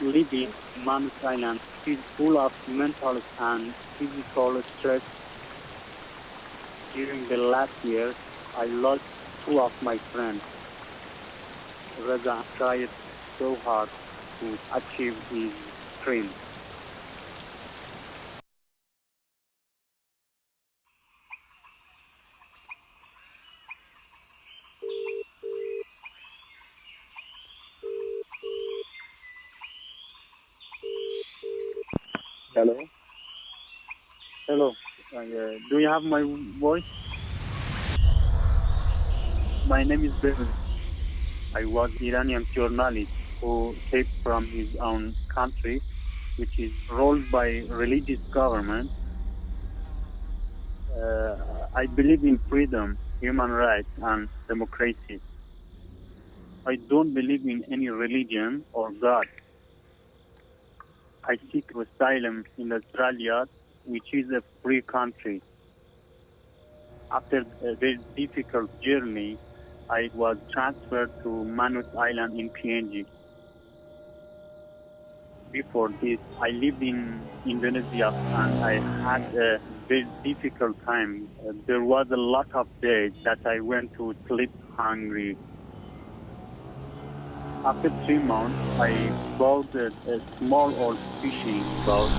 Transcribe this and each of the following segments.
living Manus Island is full of mental and physical stress. During the last year, I lost two of my friends. Reza tried so hard to achieve his dream. Hello. Hello, uh, do you have my voice? My name is Bevan. I was Iranian journalist who escaped from his own country, which is ruled by religious government. Uh, I believe in freedom, human rights, and democracy. I don't believe in any religion or God. I seek asylum in Australia, which is a free country. After a very difficult journey, I was transferred to Manus Island in PNG. Before this, I lived in Indonesia and I had a very difficult time. There was a lot of days that I went to sleep hungry. After three months, I bought a, a small old fishing boat.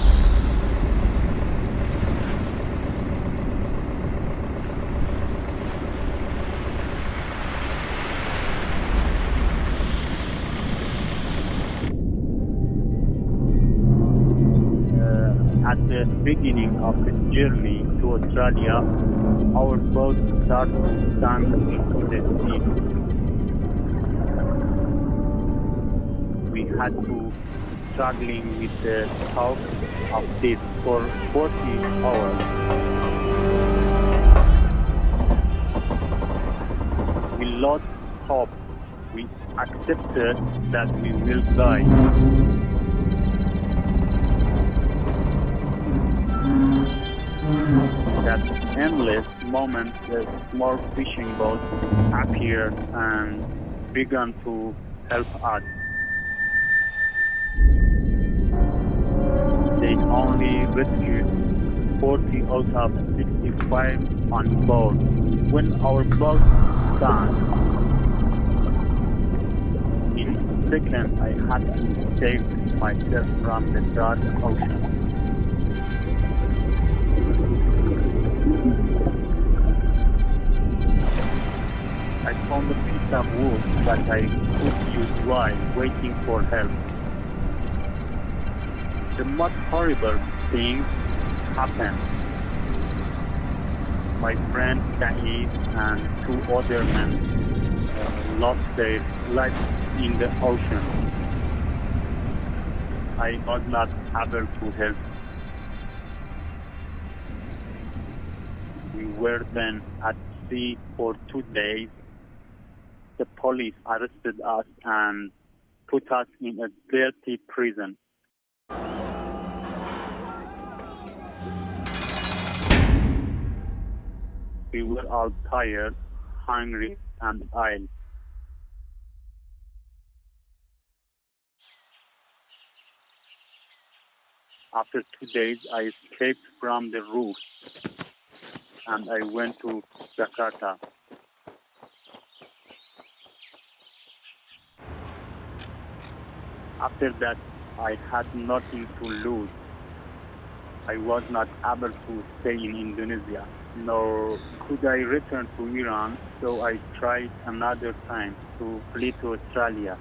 Uh, at the beginning of the journey to Australia, our boat started to sink into the sea. We had to struggling with the talk of this for 40 hours. We lost hope. We accepted that we will die. That endless moment, the small fishing boat appeared and began to help us. They only rescued 40 out of 65 on board. When our boat sank, in a second I had to save myself from the dark ocean. I found a piece of wood that I could use while waiting for help the most horrible thing happened. My friend Saeed and two other men uh, lost their lives in the ocean. I was not able to help. We were then at sea for two days. The police arrested us and put us in a dirty prison. We were all tired, hungry, and ill. After two days, I escaped from the roof and I went to Jakarta. After that, I had nothing to lose. I was not able to stay in Indonesia, nor could I return to Iran, so I tried another time to flee to Australia.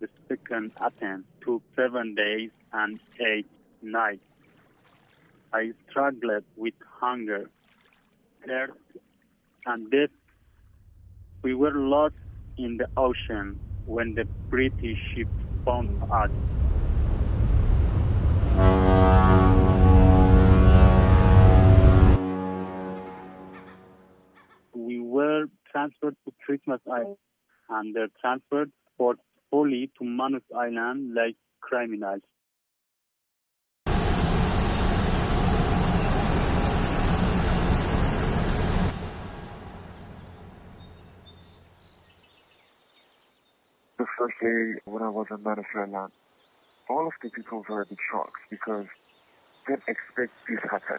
The second attempt took seven days and eight nights. I struggled with hunger, thirst, and death. We were lost in the ocean when the British ship found us. We were transferred to Christmas Island and they transferred forcefully to Manus Island like criminals. The first day when I was in Venezuela, all of the people were a bit shocked because they didn't expect this happen.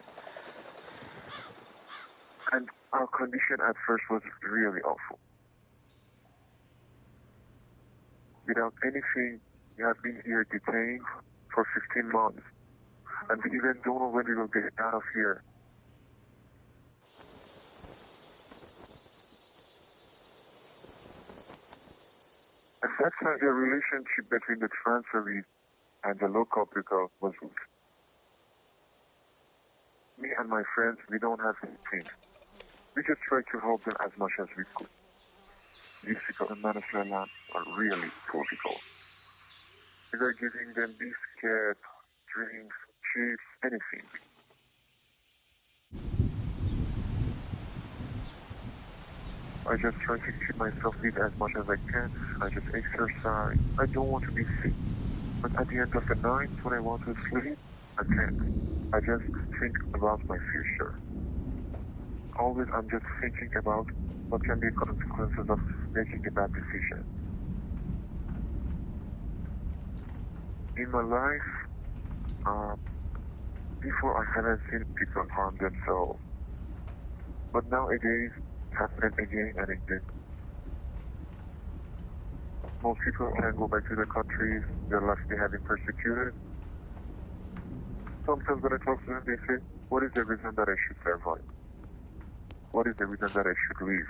And our condition at first was really awful. Without anything, we have been here detained for 15 months. And we even don't know when we will get out of here. And that's time, the relationship between the transferees and the local people was weak. Me and my friends, we don't have anything. We just try to help them as much as we could. People in Venezuela are really people. We were giving them biscuits, drinks, chips, anything. I just try to keep myself fit as much as I can. I just exercise. I don't want to be sick. But at the end of the night, when I want to sleep, I can't. I just think about my future. Always I'm just thinking about what can be consequences of making a bad decision. In my life, uh, before I haven't seen people harm themselves. But nowadays, happen again and again. Most people can go back to their countries, they're left behind being persecuted. Sometimes when I talk to them, they say, what is the reason that I should survive? What is the reason that I should leave?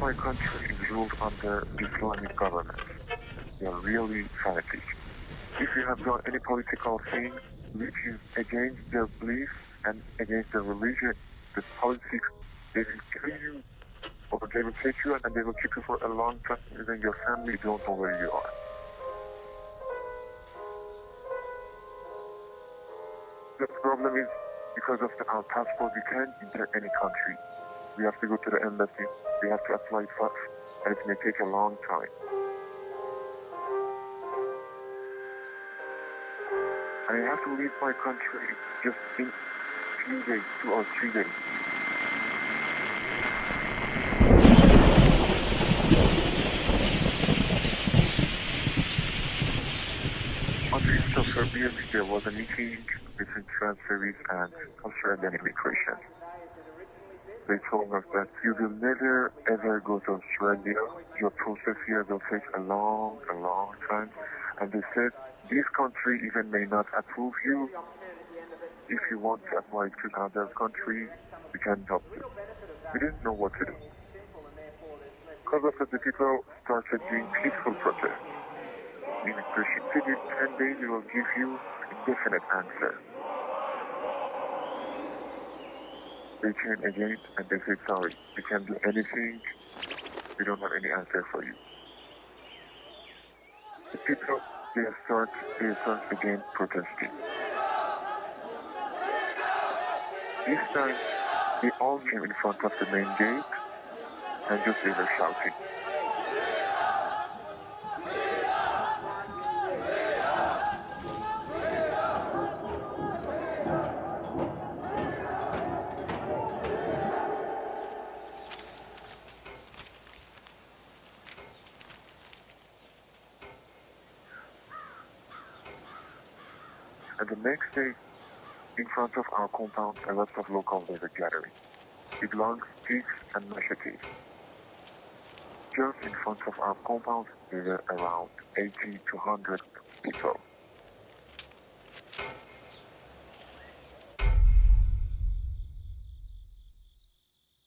My country is ruled under Islamic government. They are really fanatic. If you have done any political thing which is against their beliefs and against their religion, the politics, they will kill you or they will take you and they will keep you for a long time. Even your family don't know where you are. The problem is because of the, our passport, we can't enter any country. We have to go to the embassy. We have to apply first, and it may take a long time. I have to leave my country just in few days, two or three days. On the east of Serbia, there was a meeting between transferees and culture and immigration. They told us that you will never ever go to Australia. Your process here will take a long, a long time. And they said this country even may not approve you. If you want to apply to another country, we can help you. We didn't know what to do. Because of that, the people started doing peaceful protests. Immigration said in 10 days we will give you a definite answer. They came again and they said, sorry, we can't do anything. We don't have any answer for you. The people they start, they start again protesting. This time, they all came in front of the main gate and just they were shouting. And the next day, front of our compound, a lot of locals were gathering. With long sticks and machetes. Just in front of our compound, there were around 80 to 100 people.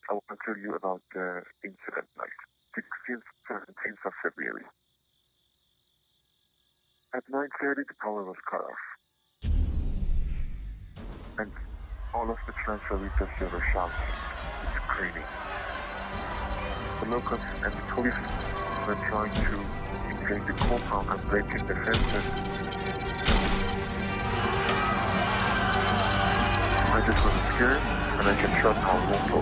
I want to tell you about the incident night, 16th, 17th of February. At 9.30, the power was cut off. And all of the transferees they were shouting screaming. The locals and the police were trying to invade the compound and break in the fences. I just was scared and I just shot our window.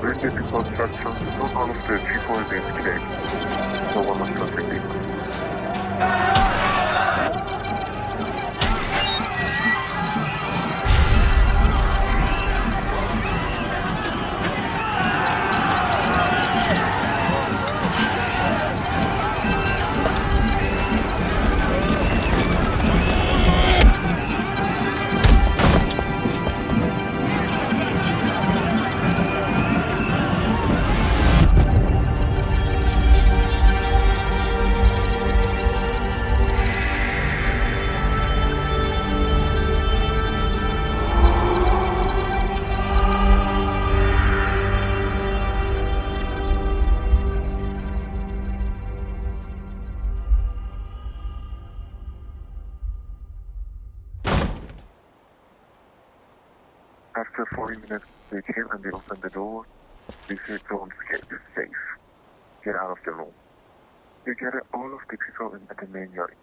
When the people shouting, not all of the people they escaped. No one was protecting. After 40 minutes, they came and they opened the door. They said, don't escape, it's safe. Get out of the room. They gathered all of the people in, the main yard.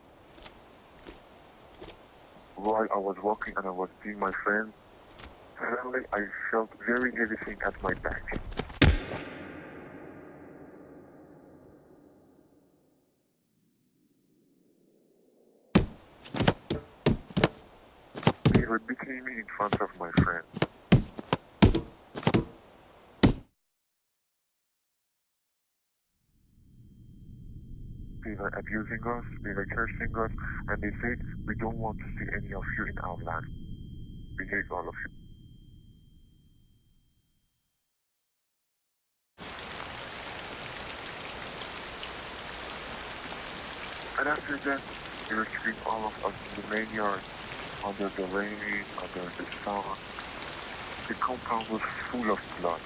While I was walking and I was seeing my friend, suddenly I felt very heavy thing at my back. They were beating me in front of my friend. Were abusing us, were cursing us, and they said, we don't want to see any of you in our land. We hate all of you. And after that, they were keeping all of us in the main yard, under the rain, under the sun. The compound was full of blood.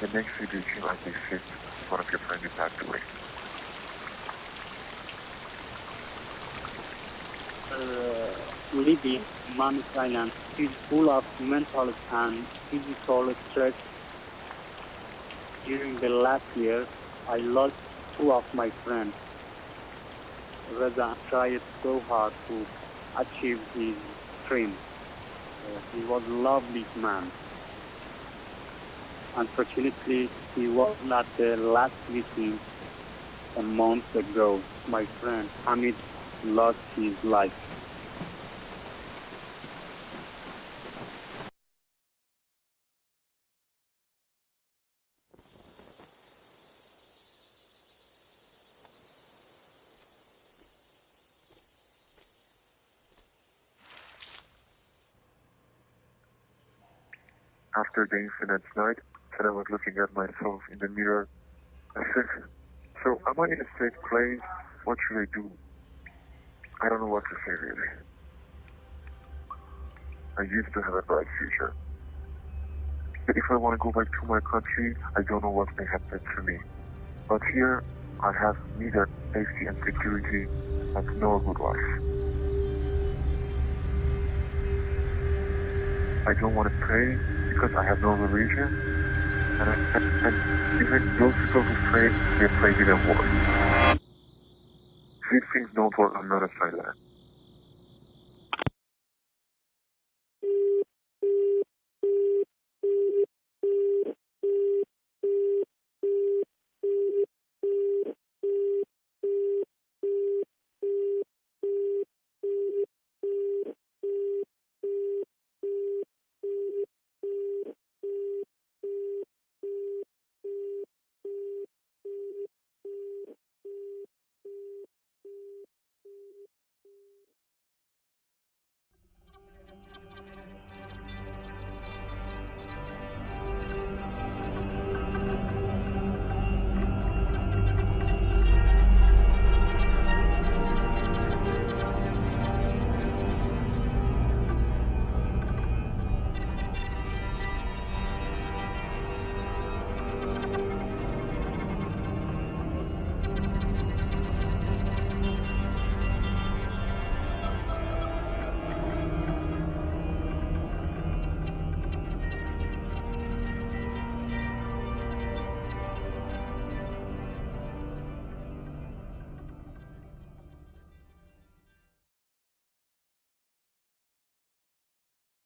The next came and they said, one of your friends is passed away. uh, living Manus Island is full of mental and physical stress. During the last year, I lost two of my friends. Reza tried so hard to achieve his dream. Uh, he was a lovely man. Unfortunately, he was not the last victim a month ago. My friend Hamid lost his life. After the incident night, and I was looking at myself in the mirror, I said, so am I in a safe place? What should I do? I don't know what to say really. I used to have a bright future. But if I want to go back to my country, I don't know what may happen to me. But here, I have neither safety and security and no good life. I don't want to pray because I have no religion. And, I, and even those people who pray, they pray even worse. These things don't work on another side land.